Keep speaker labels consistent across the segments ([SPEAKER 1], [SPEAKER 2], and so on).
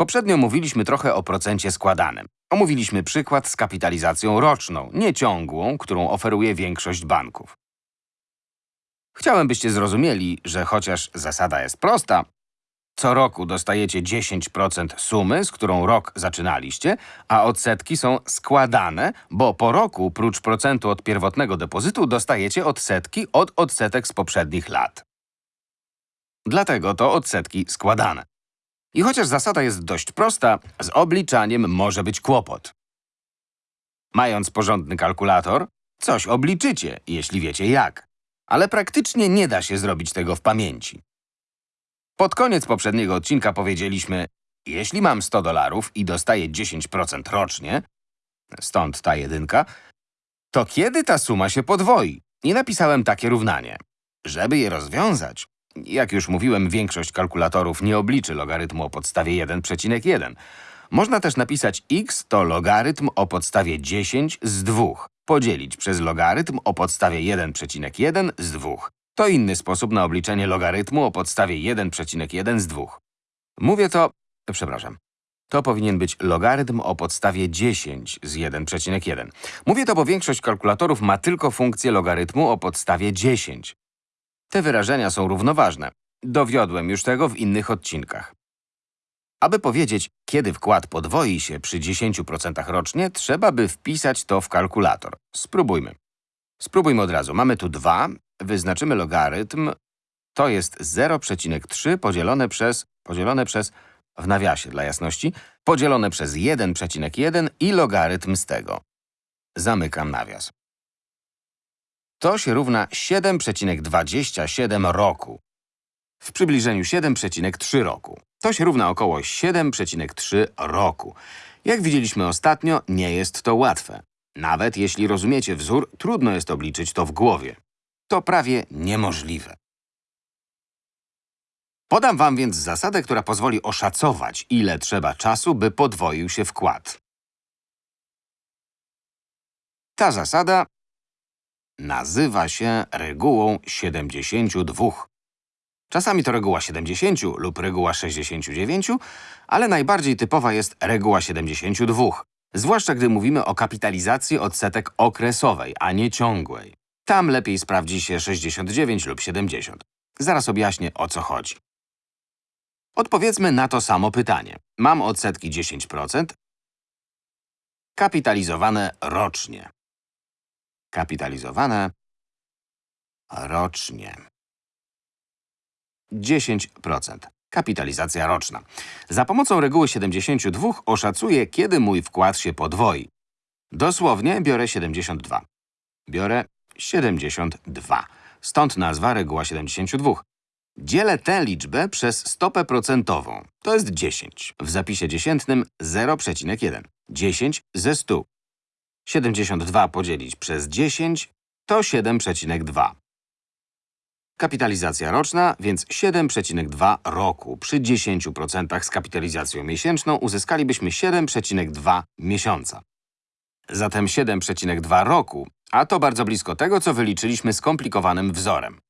[SPEAKER 1] Poprzednio mówiliśmy trochę o procencie składanym. Omówiliśmy przykład z kapitalizacją roczną, nie ciągłą, którą oferuje większość banków. Chciałem, byście zrozumieli, że chociaż zasada jest prosta, co roku dostajecie 10% sumy, z którą rok zaczynaliście, a odsetki są składane, bo po roku, prócz procentu od pierwotnego depozytu, dostajecie odsetki od odsetek z poprzednich lat. Dlatego to odsetki składane. I chociaż zasada jest dość prosta, z obliczaniem może być kłopot. Mając porządny kalkulator, coś obliczycie, jeśli wiecie jak. Ale praktycznie nie da się zrobić tego w pamięci. Pod koniec poprzedniego odcinka powiedzieliśmy, jeśli mam 100 dolarów i dostaję 10% rocznie, stąd ta jedynka, to kiedy ta suma się podwoi? I napisałem takie równanie. Żeby je rozwiązać, jak już mówiłem, większość kalkulatorów nie obliczy logarytmu o podstawie 1,1. Można też napisać x to logarytm o podstawie 10 z 2, podzielić przez logarytm o podstawie 1,1 z 2. To inny sposób na obliczenie logarytmu o podstawie 1,1 z 2. Mówię to… przepraszam. To powinien być logarytm o podstawie 10 z 1,1. Mówię to, bo większość kalkulatorów ma tylko funkcję logarytmu o podstawie 10. Te wyrażenia są równoważne. Dowiodłem już tego w innych odcinkach. Aby powiedzieć, kiedy wkład podwoi się przy 10% rocznie, trzeba by wpisać to w kalkulator. Spróbujmy. Spróbujmy od razu. Mamy tu 2, wyznaczymy logarytm. To jest 0,3 podzielone przez, podzielone przez, w nawiasie dla jasności, podzielone przez 1,1 i logarytm z tego. Zamykam nawias. To się równa 7,27 roku. W przybliżeniu 7,3 roku. To się równa około 7,3 roku. Jak widzieliśmy ostatnio, nie jest to łatwe. Nawet jeśli rozumiecie wzór, trudno jest obliczyć to w głowie. To prawie niemożliwe. Podam wam więc zasadę, która pozwoli oszacować, ile trzeba czasu, by podwoił się wkład. Ta zasada nazywa się regułą 72. Czasami to reguła 70 lub reguła 69, ale najbardziej typowa jest reguła 72, zwłaszcza gdy mówimy o kapitalizacji odsetek okresowej, a nie ciągłej. Tam lepiej sprawdzi się 69 lub 70. Zaraz objaśnię, o co chodzi. Odpowiedzmy na to samo pytanie. Mam odsetki 10%, kapitalizowane rocznie. Kapitalizowane rocznie. 10%. Kapitalizacja roczna. Za pomocą reguły 72 oszacuję, kiedy mój wkład się podwoi. Dosłownie biorę 72. Biorę 72. Stąd nazwa reguła 72. Dzielę tę liczbę przez stopę procentową. To jest 10. W zapisie dziesiętnym 0,1. 10 ze 100. 72 podzielić przez 10 to 7,2. Kapitalizacja roczna, więc 7,2 roku. Przy 10% z kapitalizacją miesięczną uzyskalibyśmy 7,2 miesiąca. Zatem 7,2 roku, a to bardzo blisko tego, co wyliczyliśmy skomplikowanym wzorem.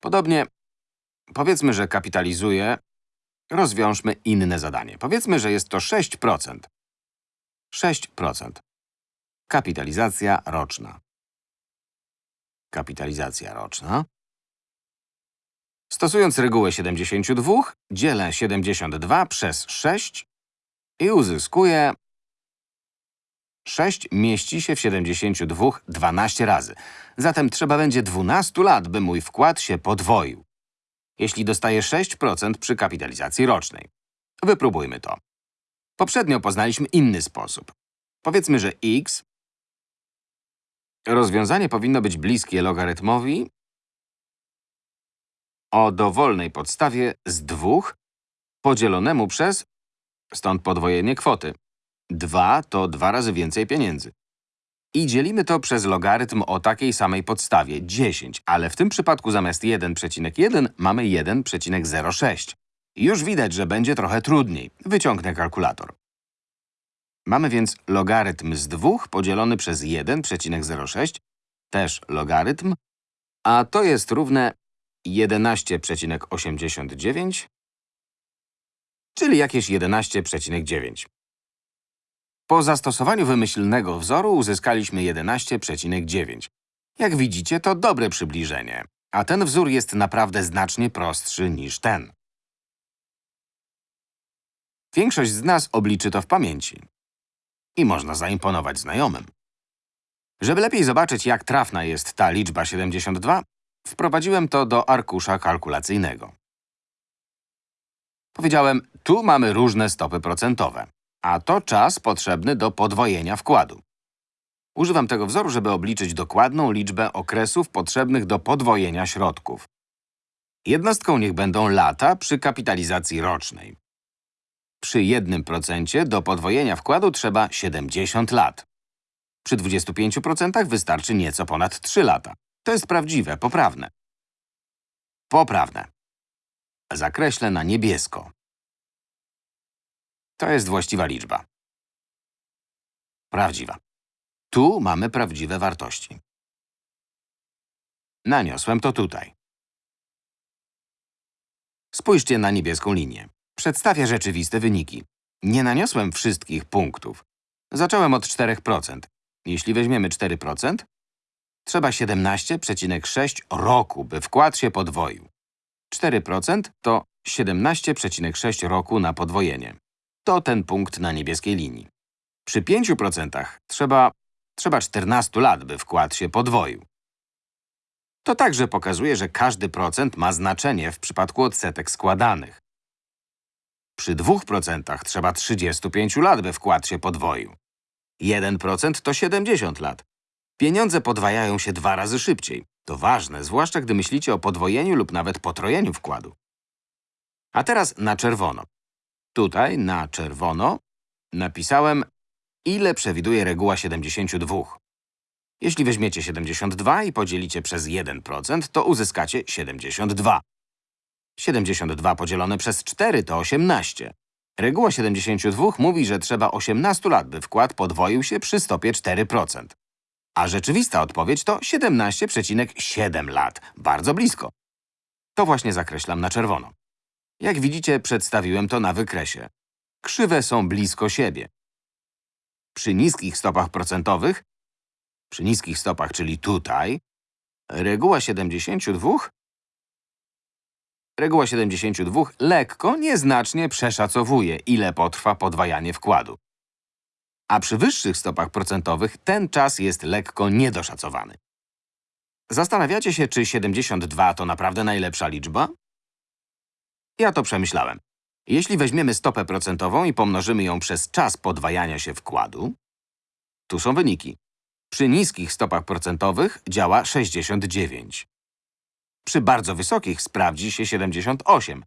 [SPEAKER 1] Podobnie, powiedzmy, że kapitalizuje, rozwiążmy inne zadanie. Powiedzmy, że jest to 6%. 6%. Kapitalizacja roczna. Kapitalizacja roczna. Stosując regułę 72, dzielę 72 przez 6 i uzyskuję 6 mieści się w 72 12 razy. Zatem trzeba będzie 12 lat, by mój wkład się podwoił. Jeśli dostaję 6% przy kapitalizacji rocznej. Wypróbujmy to. Poprzednio poznaliśmy inny sposób. Powiedzmy, że x Rozwiązanie powinno być bliskie logarytmowi o dowolnej podstawie z 2 podzielonemu przez, stąd podwojenie kwoty. 2 to dwa razy więcej pieniędzy. I dzielimy to przez logarytm o takiej samej podstawie, 10, ale w tym przypadku zamiast 1,1 mamy 1,06. Już widać, że będzie trochę trudniej. Wyciągnę kalkulator. Mamy więc logarytm z 2 podzielony przez 1,06, też logarytm, a to jest równe 11,89, czyli jakieś 11,9. Po zastosowaniu wymyślnego wzoru uzyskaliśmy 11,9. Jak widzicie, to dobre przybliżenie, a ten wzór jest naprawdę znacznie prostszy niż ten. Większość z nas obliczy to w pamięci. I można zaimponować znajomym. Żeby lepiej zobaczyć, jak trafna jest ta liczba 72, wprowadziłem to do arkusza kalkulacyjnego. Powiedziałem, tu mamy różne stopy procentowe, a to czas potrzebny do podwojenia wkładu. Używam tego wzoru, żeby obliczyć dokładną liczbę okresów potrzebnych do podwojenia środków. Jednostką niech będą lata przy kapitalizacji rocznej. Przy 1% do podwojenia wkładu trzeba 70 lat. Przy 25% wystarczy nieco ponad 3 lata. To jest prawdziwe, poprawne. Poprawne. Zakreślę na niebiesko. To jest właściwa liczba. Prawdziwa. Tu mamy prawdziwe wartości. Naniosłem to tutaj. Spójrzcie na niebieską linię. Przedstawia rzeczywiste wyniki. Nie naniosłem wszystkich punktów. Zacząłem od 4%. Jeśli weźmiemy 4%, trzeba 17,6 roku, by wkład się podwoił. 4% to 17,6 roku na podwojenie. To ten punkt na niebieskiej linii. Przy 5% trzeba, trzeba 14 lat, by wkład się podwoił. To także pokazuje, że każdy procent ma znaczenie w przypadku odsetek składanych. Przy 2% trzeba 35 lat, by wkład się podwoił. 1% to 70 lat. Pieniądze podwajają się dwa razy szybciej. To ważne, zwłaszcza gdy myślicie o podwojeniu lub nawet potrojeniu wkładu. A teraz na czerwono. Tutaj, na czerwono, napisałem, ile przewiduje reguła 72. Jeśli weźmiecie 72 i podzielicie przez 1%, to uzyskacie 72. 72 podzielone przez 4 to 18. Reguła 72 mówi, że trzeba 18 lat, by wkład podwoił się przy stopie 4%. A rzeczywista odpowiedź to 17,7 lat. Bardzo blisko. To właśnie zakreślam na czerwono. Jak widzicie, przedstawiłem to na wykresie. Krzywe są blisko siebie. Przy niskich stopach procentowych, przy niskich stopach, czyli tutaj, reguła 72 Reguła 72 lekko, nieznacznie przeszacowuje, ile potrwa podwajanie wkładu. A przy wyższych stopach procentowych ten czas jest lekko niedoszacowany. Zastanawiacie się, czy 72 to naprawdę najlepsza liczba? Ja to przemyślałem. Jeśli weźmiemy stopę procentową i pomnożymy ją przez czas podwajania się wkładu, tu są wyniki. Przy niskich stopach procentowych działa 69. Przy bardzo wysokich sprawdzi się 78.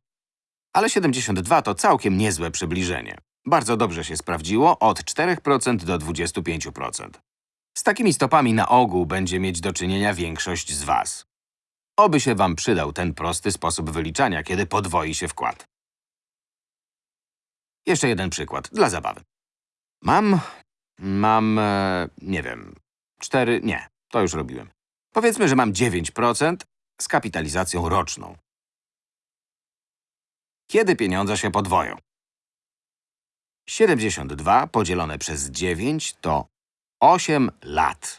[SPEAKER 1] Ale 72 to całkiem niezłe przybliżenie. Bardzo dobrze się sprawdziło od 4% do 25%. Z takimi stopami na ogół będzie mieć do czynienia większość z Was. Oby się Wam przydał ten prosty sposób wyliczania, kiedy podwoi się wkład. Jeszcze jeden przykład, dla zabawy. Mam… mam… E, nie wiem… 4… nie, to już robiłem. Powiedzmy, że mam 9% z kapitalizacją roczną. Kiedy pieniądze się podwoją? 72 podzielone przez 9 to 8 lat.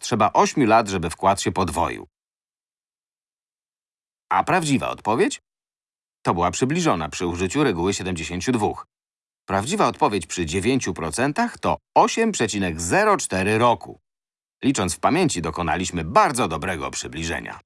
[SPEAKER 1] Trzeba 8 lat, żeby wkład się podwoił. A prawdziwa odpowiedź? To była przybliżona przy użyciu reguły 72. Prawdziwa odpowiedź przy 9% to 8,04 roku. Licząc w pamięci, dokonaliśmy bardzo dobrego przybliżenia.